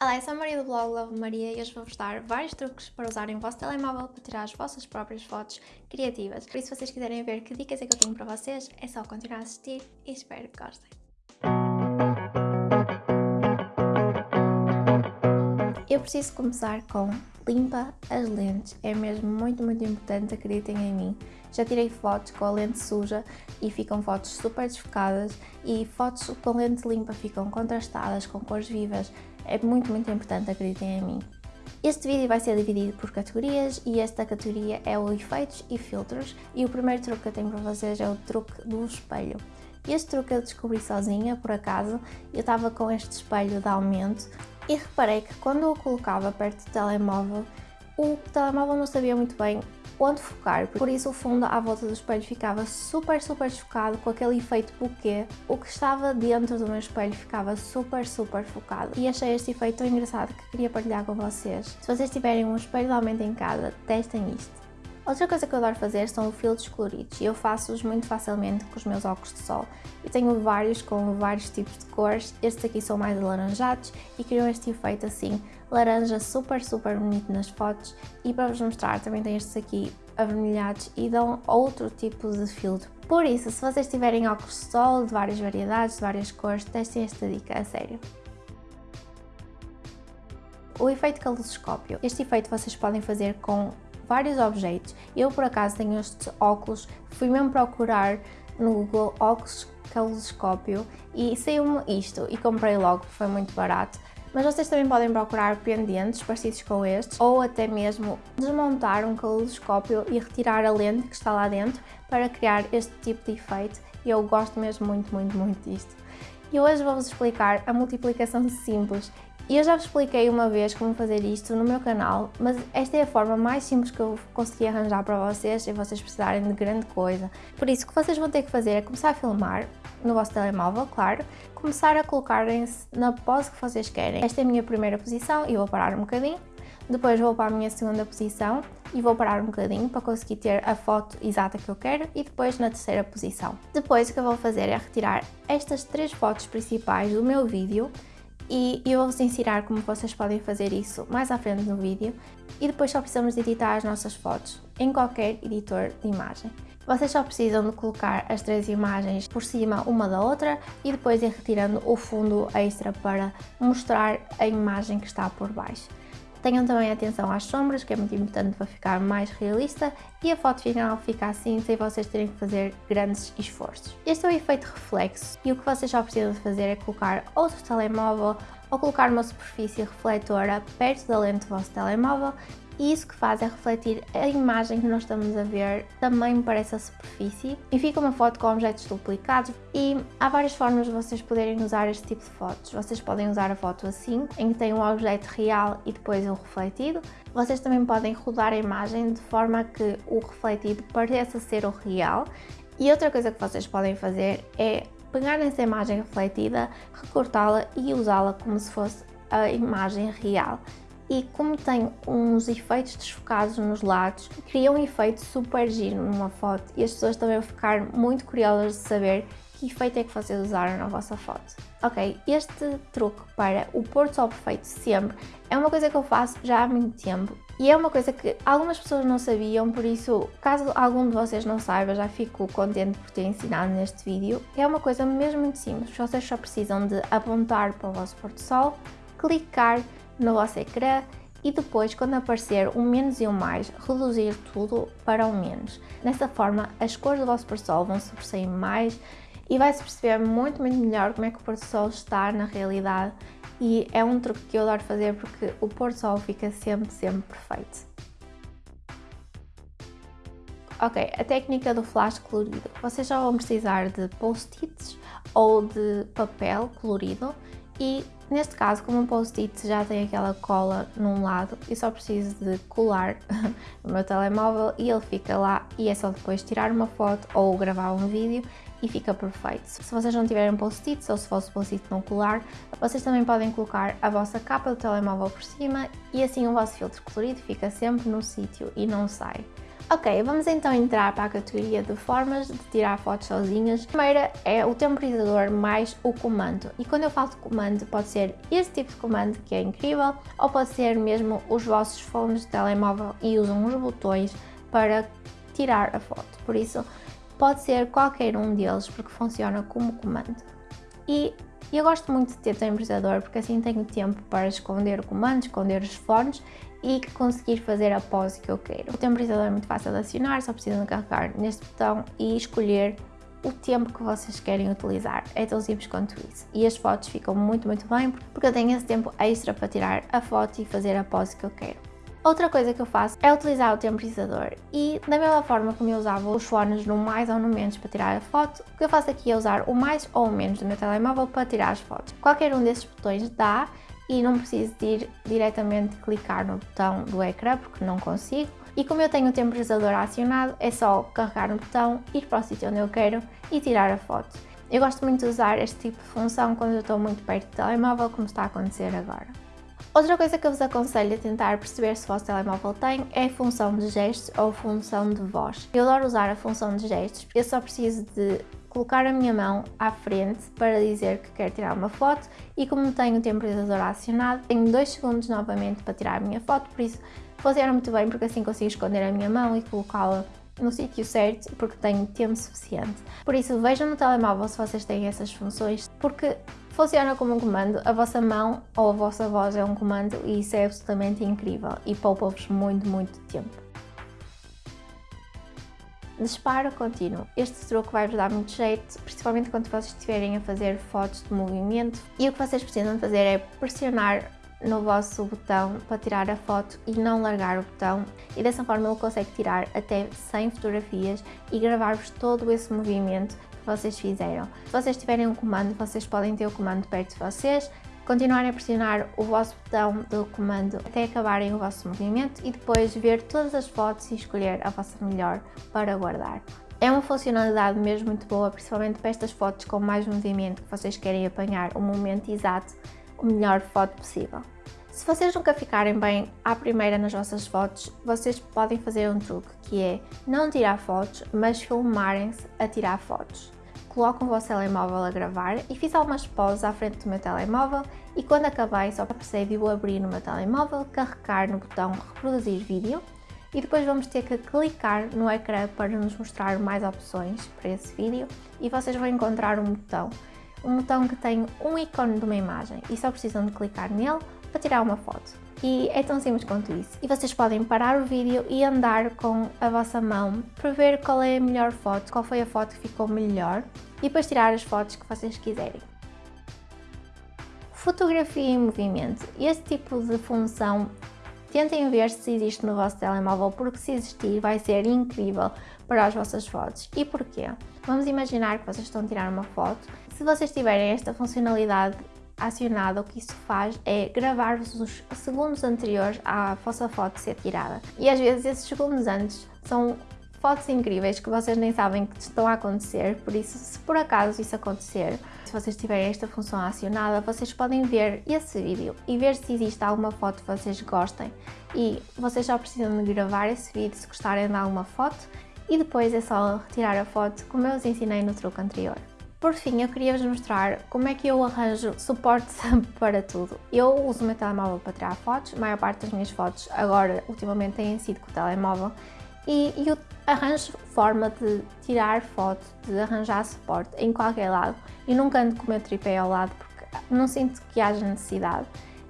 Olá, eu sou a Maria do blog Love Maria e hoje vou-vos dar vários truques para usarem o vosso telemóvel para tirar as vossas próprias fotos criativas. Por isso, se vocês quiserem ver que dicas é que eu tenho para vocês, é só continuar a assistir e espero que gostem. Eu preciso começar com limpa as lentes, é mesmo muito muito importante, acreditem em mim. Já tirei fotos com a lente suja e ficam fotos super desfocadas e fotos com lente limpa ficam contrastadas, com cores vivas, é muito, muito importante, acreditem em mim. Este vídeo vai ser dividido por categorias e esta categoria é o efeitos e filtros e o primeiro truque que eu tenho para vocês é o truque do espelho. Este truque eu descobri sozinha, por acaso, eu estava com este espelho de aumento e reparei que quando eu o colocava perto do telemóvel, o telemóvel não sabia muito bem onde focar, por isso o fundo à volta do espelho ficava super, super focado com aquele efeito bokeh. O que estava dentro do meu espelho ficava super, super focado e achei este efeito tão engraçado que queria partilhar com vocês. Se vocês tiverem um espelho de aumento em casa, testem isto. Outra coisa que eu adoro fazer são filtros coloridos e eu faço-os muito facilmente com os meus óculos de sol. Eu tenho vários com vários tipos de cores, estes aqui são mais alaranjados e criam este efeito assim, laranja super super bonito nas fotos e para vos mostrar também tem estes aqui avermelhados e dão outro tipo de filtro. Por isso, se vocês tiverem óculos de sol de várias variedades, de várias cores, testem esta dica, a sério. O efeito caloscópio. Este efeito vocês podem fazer com vários objetos. Eu, por acaso, tenho estes óculos, fui mesmo procurar no Google óculos caloscópio e saiu-me isto e comprei logo, foi muito barato. Mas vocês também podem procurar pendentes parecidos com estes ou até mesmo desmontar um caloscópio e retirar a lente que está lá dentro para criar este tipo de efeito eu gosto mesmo muito, muito, muito disto. E hoje vou-vos explicar a multiplicação simples e eu já vos expliquei uma vez como fazer isto no meu canal, mas esta é a forma mais simples que eu consegui arranjar para vocês e vocês precisarem de grande coisa. Por isso, o que vocês vão ter que fazer é começar a filmar no vosso telemóvel, claro, começar a colocarem-se na pose que vocês querem. Esta é a minha primeira posição e vou parar um bocadinho. Depois vou para a minha segunda posição e vou parar um bocadinho para conseguir ter a foto exata que eu quero e depois na terceira posição. Depois o que eu vou fazer é retirar estas três fotos principais do meu vídeo e eu vou-vos ensinar como vocês podem fazer isso mais à frente no vídeo e depois só precisamos de editar as nossas fotos em qualquer editor de imagem. Vocês só precisam de colocar as três imagens por cima uma da outra e depois ir retirando o fundo extra para mostrar a imagem que está por baixo. Tenham também atenção às sombras, que é muito importante para ficar mais realista e a foto final fica assim sem vocês terem que fazer grandes esforços. Este é o efeito reflexo e o que vocês só precisam fazer é colocar outro telemóvel ou colocar uma superfície refletora perto da lente do vosso telemóvel e isso que faz é refletir a imagem que nós estamos a ver também para essa superfície e fica uma foto com objetos duplicados e há várias formas de vocês poderem usar este tipo de fotos. Vocês podem usar a foto assim, em que tem um objeto real e depois o refletido. Vocês também podem rodar a imagem de forma que o refletido pareça ser o real. E outra coisa que vocês podem fazer é pegar nessa imagem refletida, recortá-la e usá-la como se fosse a imagem real e como tem uns efeitos desfocados nos lados, cria um efeito super giro numa foto e as pessoas também vão ficar muito curiosas de saber que efeito é que vocês usaram na vossa foto. Ok, este truque para o pôr sol perfeito sempre é uma coisa que eu faço já há muito tempo e é uma coisa que algumas pessoas não sabiam, por isso, caso algum de vocês não saiba, já fico contente por ter ensinado neste vídeo. É uma coisa mesmo muito simples, vocês só precisam de apontar para o vosso pôr do sol, clicar no vosso ecrã e depois, quando aparecer um menos e um mais, reduzir tudo para um menos. Dessa forma, as cores do vosso pôr sol vão sobressair mais e vai-se perceber muito, muito melhor como é que o pôr do sol está na realidade e é um truque que eu adoro fazer porque o pôr do sol fica sempre, sempre perfeito. Ok, a técnica do flash colorido. Vocês já vão precisar de post-its ou de papel colorido e neste caso, como um post-it já tem aquela cola num lado, eu só preciso de colar no meu telemóvel e ele fica lá e é só depois tirar uma foto ou gravar um vídeo e fica perfeito. Se vocês não tiverem post-its ou se fosse post-it não colar, vocês também podem colocar a vossa capa do telemóvel por cima e assim o vosso filtro colorido fica sempre no sítio e não sai. Ok, vamos então entrar para a categoria de formas de tirar fotos sozinhas. A primeira é o temporizador mais o comando. E quando eu falo de comando, pode ser este tipo de comando que é incrível, ou pode ser mesmo os vossos fones de telemóvel e usam os botões para tirar a foto. Por isso, pode ser qualquer um deles porque funciona como comando. E eu gosto muito de ter temporizador porque assim tenho tempo para esconder o comando, esconder os fones e conseguir fazer a pose que eu quero. O temporizador é muito fácil de acionar, só precisam carregar neste botão e escolher o tempo que vocês querem utilizar. É tão simples quanto isso. E as fotos ficam muito, muito bem porque eu tenho esse tempo extra para tirar a foto e fazer a pose que eu quero. Outra coisa que eu faço é utilizar o temporizador e da mesma forma como eu usava os fones no mais ou no menos para tirar a foto, o que eu faço aqui é usar o mais ou o menos do meu telemóvel para tirar as fotos. Qualquer um desses botões dá e não preciso de ir diretamente clicar no botão do ecrã porque não consigo. E como eu tenho o temporizador acionado, é só carregar no botão, ir para o sítio onde eu quero e tirar a foto. Eu gosto muito de usar este tipo de função quando eu estou muito perto do telemóvel, como está a acontecer agora. Outra coisa que eu vos aconselho a tentar perceber se o vosso telemóvel tem é a função de gestos ou função de voz. Eu adoro usar a função de gestos, eu só preciso de colocar a minha mão à frente para dizer que quero tirar uma foto e como tenho o temporizador acionado, tenho 2 segundos novamente para tirar a minha foto, por isso funciona muito bem porque assim consigo esconder a minha mão e colocá-la no sítio certo porque tenho tempo suficiente. Por isso vejam no telemóvel se vocês têm essas funções porque funciona como um comando, a vossa mão ou a vossa voz é um comando e isso é absolutamente incrível e poupa-vos muito, muito tempo. Disparo contínuo. Este truque vai-vos dar muito jeito, principalmente quando vocês estiverem a fazer fotos de movimento. E o que vocês precisam fazer é pressionar no vosso botão para tirar a foto e não largar o botão e dessa forma ele consegue tirar até 100 fotografias e gravar-vos todo esse movimento que vocês fizeram. Se vocês tiverem um comando, vocês podem ter o comando perto de vocês, continuarem a pressionar o vosso botão do comando até acabarem o vosso movimento e depois ver todas as fotos e escolher a vossa melhor para guardar. É uma funcionalidade mesmo muito boa, principalmente para estas fotos com mais movimento que vocês querem apanhar o momento exato, o melhor foto possível. Se vocês nunca ficarem bem à primeira nas vossas fotos, vocês podem fazer um truque, que é não tirar fotos, mas filmarem-se a tirar fotos coloco o vosso telemóvel a gravar e fiz algumas poses à frente do meu telemóvel e quando acabei só procede o abrir no meu telemóvel, carregar no botão reproduzir vídeo e depois vamos ter que clicar no ecrã para nos mostrar mais opções para esse vídeo e vocês vão encontrar um botão, um botão que tem um ícone de uma imagem e só precisam de clicar nele para tirar uma foto e é tão simples quanto isso. E vocês podem parar o vídeo e andar com a vossa mão para ver qual é a melhor foto, qual foi a foto que ficou melhor e depois tirar as fotos que vocês quiserem. Fotografia em movimento. Este tipo de função tentem ver se existe no vosso telemóvel porque se existir vai ser incrível para as vossas fotos. E porquê? Vamos imaginar que vocês estão a tirar uma foto. Se vocês tiverem esta funcionalidade acionada, o que isso faz é gravar-vos os segundos anteriores à vossa foto ser tirada. E às vezes esses segundos antes são fotos incríveis que vocês nem sabem que estão a acontecer, por isso se por acaso isso acontecer, se vocês tiverem esta função acionada, vocês podem ver esse vídeo e ver se existe alguma foto que vocês gostem e vocês só precisam de gravar esse vídeo se gostarem de alguma foto e depois é só retirar a foto como eu vos ensinei no truque anterior. Por fim, eu queria vos mostrar como é que eu arranjo suporte para tudo. Eu uso o meu telemóvel para tirar fotos, a maior parte das minhas fotos agora, ultimamente, têm sido com o telemóvel e, eu arranjo forma de tirar foto, de arranjar suporte em qualquer lado e nunca ando com o meu tripé ao lado porque não sinto que haja necessidade.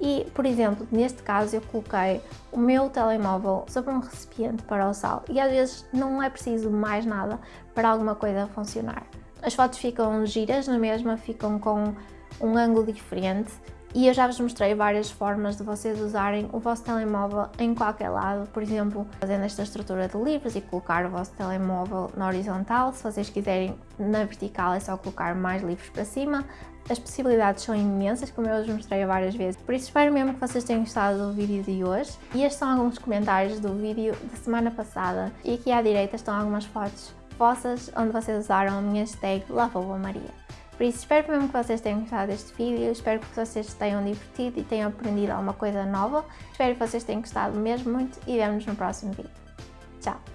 E, por exemplo, neste caso eu coloquei o meu telemóvel sobre um recipiente para o sal e às vezes não é preciso mais nada para alguma coisa funcionar. As fotos ficam giras na mesma, ficam com um ângulo diferente. E eu já vos mostrei várias formas de vocês usarem o vosso telemóvel em qualquer lado, por exemplo, fazendo esta estrutura de livros e colocar o vosso telemóvel na horizontal, se vocês quiserem na vertical é só colocar mais livros para cima, as possibilidades são imensas, como eu vos mostrei várias vezes, por isso espero mesmo que vocês tenham gostado do vídeo de hoje. E estes são alguns comentários do vídeo da semana passada. E aqui à direita estão algumas fotos vossas, onde vocês usaram a minha hashtag Maria. Por isso, espero mesmo que vocês tenham gostado deste vídeo, espero que vocês tenham divertido e tenham aprendido alguma coisa nova. Espero que vocês tenham gostado mesmo muito e vemos no próximo vídeo. Tchau!